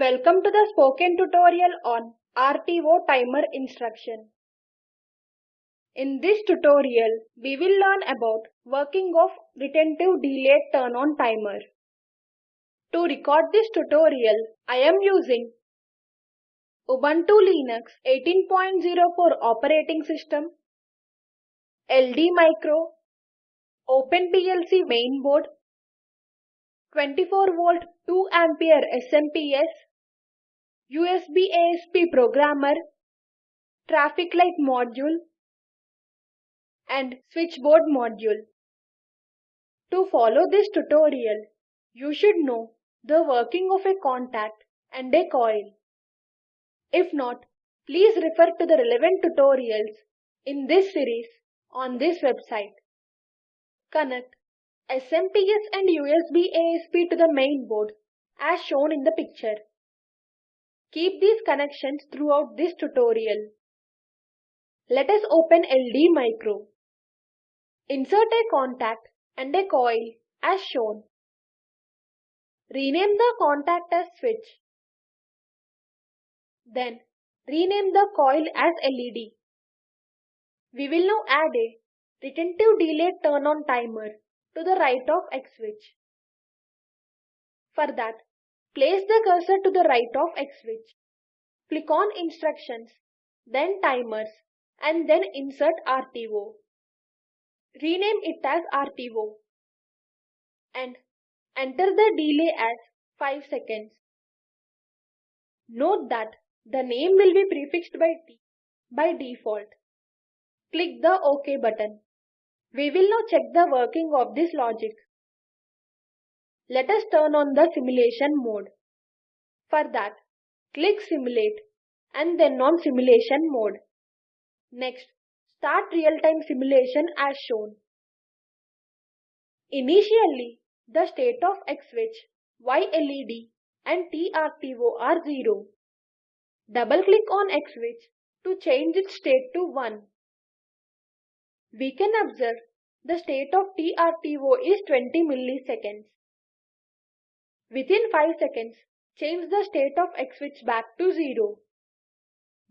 Welcome to the spoken tutorial on RTO timer instruction. In this tutorial, we will learn about working of retentive delayed turn on timer. To record this tutorial, I am using Ubuntu Linux 18.04 operating system, LD Micro, OpenPLC mainboard, 24 volt 2 ampere SMPS, USB ASP programmer, traffic light module, and switchboard module. To follow this tutorial, you should know the working of a contact and a coil. If not, please refer to the relevant tutorials in this series on this website. Connect SMPS and USB ASP to the main board as shown in the picture. Keep these connections throughout this tutorial. Let us open LD Micro. Insert a contact and a coil as shown. Rename the contact as switch. Then rename the coil as LED. We will now add a retentive delay turn on timer to the right of X switch. For that, place the cursor to the right of X switch. Click on instructions, then timers and then insert RTO. Rename it as RTO and enter the delay as 5 seconds. Note that the name will be prefixed by T by default. Click the OK button. We will now check the working of this logic. Let us turn on the simulation mode. For that, click Simulate and then on Simulation mode. Next, start real-time simulation as shown. Initially, the state of X switch, Y LED and TRTO are 0. Double-click on X switch to change its state to 1. We can observe the state of TRTO is 20 milliseconds. Within 5 seconds, change the state of X switch back to 0.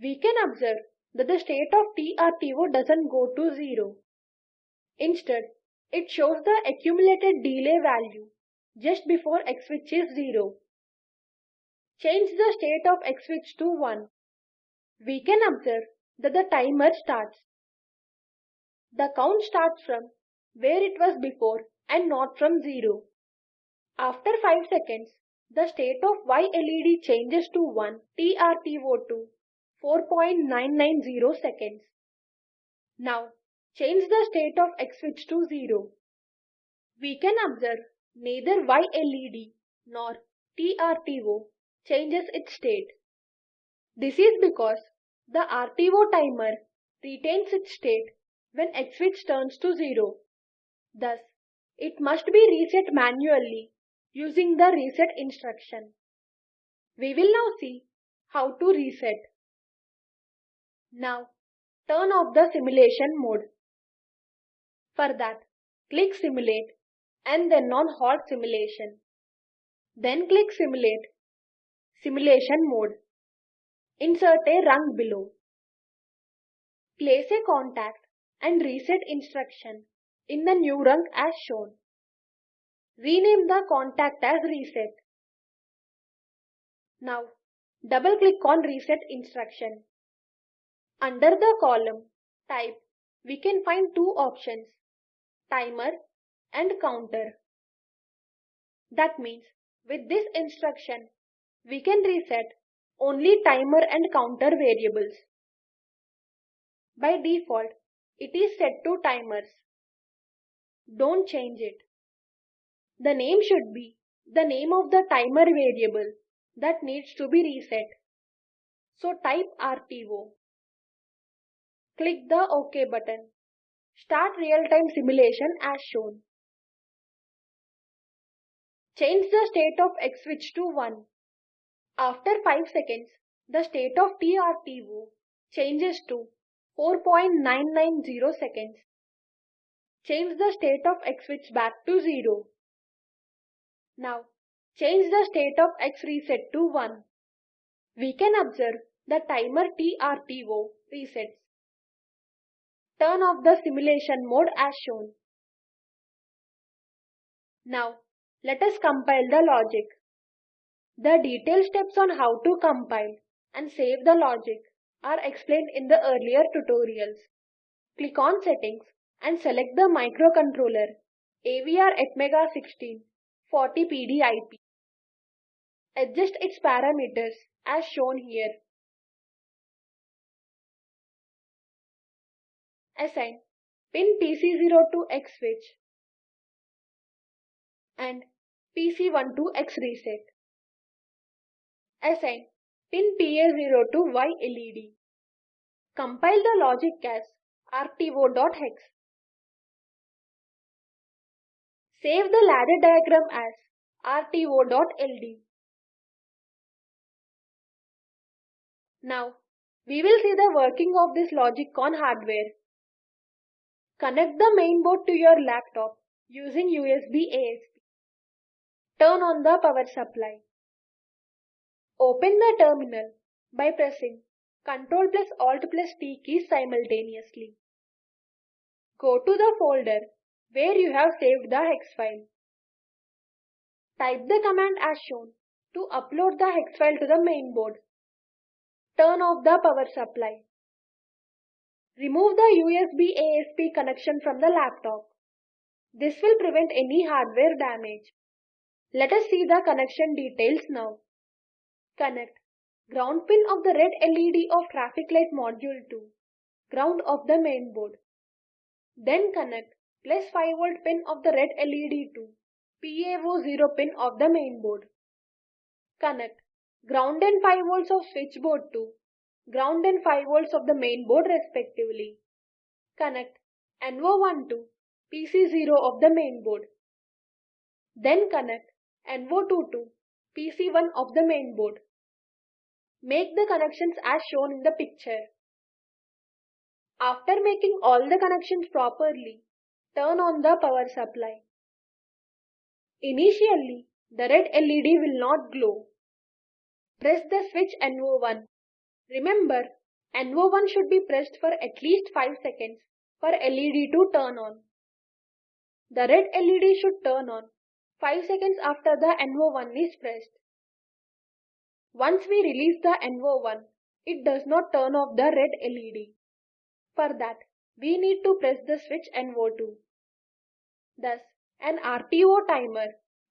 We can observe that the state of TRTO doesn't go to 0. Instead, it shows the accumulated delay value just before X switch is 0. Change the state of X switch to 1. We can observe that the timer starts. The count starts from where it was before and not from 0. After 5 seconds, the state of Y LED changes to 1 TRTO2 4.990 seconds. Now, change the state of X switch to 0. We can observe neither Y LED nor TRTO changes its state. This is because the RTO timer retains its state when X switch turns to 0. Thus, it must be reset manually using the reset instruction. We will now see how to reset. Now, turn off the simulation mode. For that, click Simulate and then on Halt Simulation. Then click Simulate, Simulation Mode. Insert a rung below. Place a contact and reset instruction in the new rung as shown. Rename the contact as reset. Now, double click on reset instruction. Under the column type, we can find two options, timer and counter. That means with this instruction, we can reset only timer and counter variables. By default, it is set to timers. Don't change it. The name should be the name of the timer variable that needs to be reset. So type RTO. Click the OK button. Start real-time simulation as shown. Change the state of X switch to 1. After 5 seconds, the state of TRTO changes to 4.990 seconds. Change the state of X switch back to 0. Now, change the state of X reset to 1. We can observe the timer TRTO resets. Turn off the simulation mode as shown. Now, let us compile the logic. The detailed steps on how to compile and save the logic are explained in the earlier tutorials. Click on Settings and select the microcontroller AVR Atmega 16 40 PDIP. Adjust its parameters as shown here. Assign pin PC0 to X switch and PC1 to X reset. Assign pin PA0 to Y LED. Compile the logic as rto.hex. Save the ladder diagram as rto.ld. Now, we will see the working of this logic on hardware. Connect the mainboard to your laptop using USB ASP. Turn on the power supply. Open the terminal by pressing Ctrl plus Alt plus T keys simultaneously. Go to the folder where you have saved the hex file. Type the command as shown to upload the hex file to the mainboard. Turn off the power supply. Remove the USB ASP connection from the laptop. This will prevent any hardware damage. Let us see the connection details now. Connect ground pin of the red LED of traffic light module to ground of the main board. Then connect plus 5 volt pin of the red LED to PA0 pin of the main board. Connect ground and 5 volts of switchboard to ground and 5 volts of the main board respectively. Connect NO1 to PC0 of the main board. Then connect NO2 to PC1 of the mainboard. Make the connections as shown in the picture. After making all the connections properly, turn on the power supply. Initially, the red LED will not glow. Press the switch NO1. Remember, NO1 should be pressed for at least 5 seconds for LED to turn on. The red LED should turn on 5 seconds after the NO1 is pressed. Once we release the NO1, it does not turn off the red LED. For that, we need to press the switch NO2. Thus, an RTO timer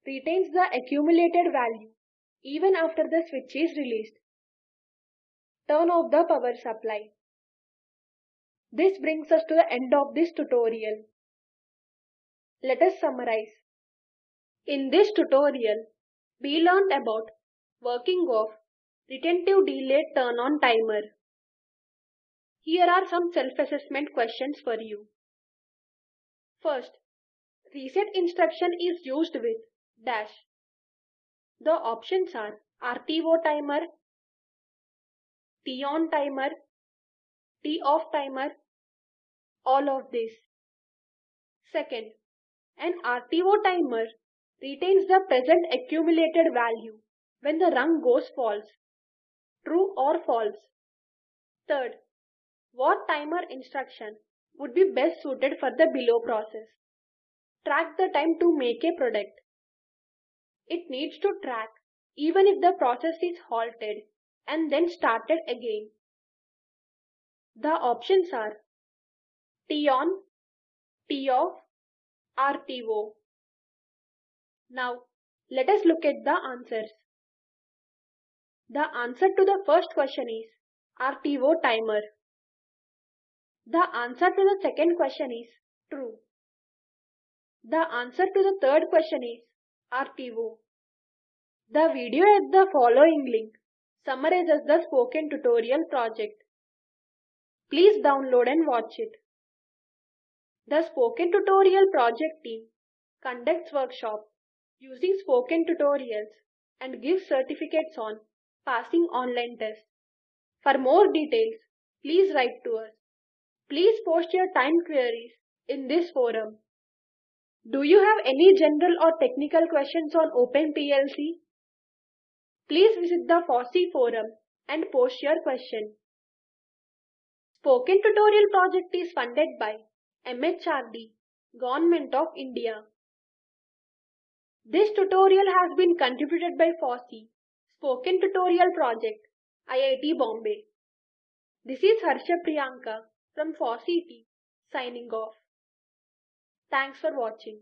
retains the accumulated value even after the switch is released. Turn off the power supply. This brings us to the end of this tutorial. Let us summarize. In this tutorial, we learned about working of retentive Delay turn-on timer. Here are some self-assessment questions for you. First, reset instruction is used with dash. The options are RTO timer, T-on timer, T-off timer, all of this. Second, an RTO timer retains the present accumulated value when the rung goes false. True or false? Third, what timer instruction would be best suited for the below process? Track the time to make a product. It needs to track even if the process is halted and then started again. The options are T-on, T-off, RTO. Now, let us look at the answers. The answer to the first question is RTO timer. The answer to the second question is true. The answer to the third question is RTO. The video at the following link summarizes the spoken tutorial project. Please download and watch it. The spoken tutorial project team conducts workshops using spoken tutorials and gives certificates on passing online tests. For more details, please write to us. Please post your time queries in this forum. Do you have any general or technical questions on OpenPLC? Please visit the FOSSEE forum and post your question. Spoken Tutorial project is funded by MHRD, Government of India. This tutorial has been contributed by FOSSEE, Spoken Tutorial Project, IIT Bombay. This is Harsha Priyanka from team signing off. Thanks for watching.